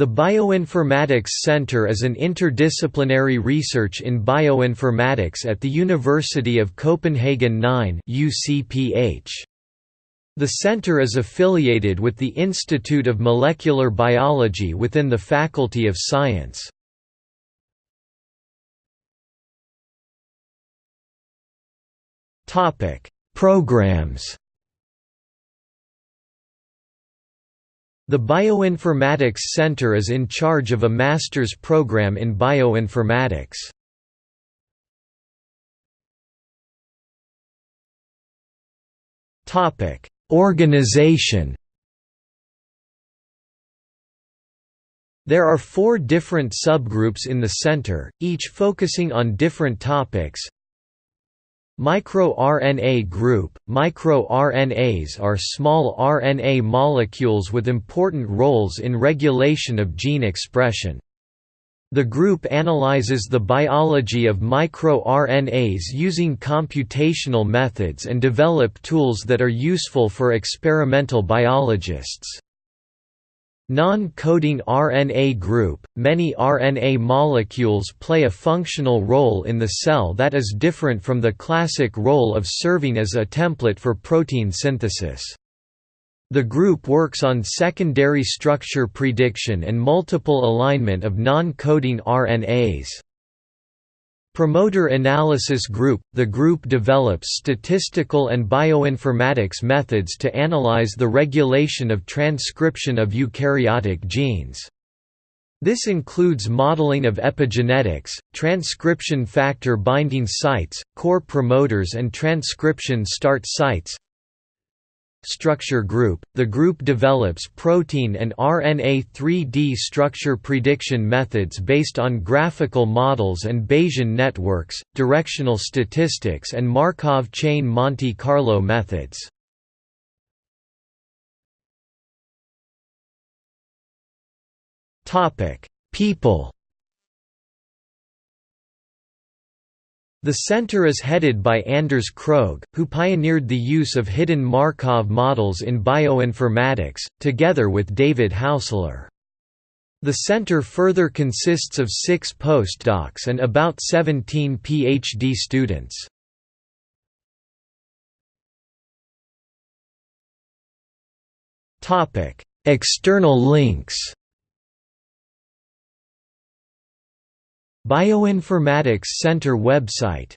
The Bioinformatics Center is an interdisciplinary research in bioinformatics at the University of Copenhagen 9 UCPH. The center is affiliated with the Institute of Molecular Biology within the Faculty of Science. Programs The Bioinformatics Center is in charge of a master's program in bioinformatics. Topic: Organization There are four different subgroups in the center, each focusing on different topics MicroRNA group – MicroRNAs are small RNA molecules with important roles in regulation of gene expression. The group analyzes the biology of microRNAs using computational methods and develop tools that are useful for experimental biologists. Non-coding RNA group – Many RNA molecules play a functional role in the cell that is different from the classic role of serving as a template for protein synthesis. The group works on secondary structure prediction and multiple alignment of non-coding RNAs. Promoter Analysis Group – The group develops statistical and bioinformatics methods to analyze the regulation of transcription of eukaryotic genes. This includes modeling of epigenetics, transcription factor binding sites, core promoters and transcription start sites, Structure Group – The group develops protein and RNA 3D structure prediction methods based on graphical models and Bayesian networks, directional statistics and Markov chain Monte Carlo methods. People The center is headed by Anders Krogh, who pioneered the use of hidden Markov models in bioinformatics, together with David Haussler. The center further consists of six postdocs and about 17 PhD students. External links Bioinformatics Center website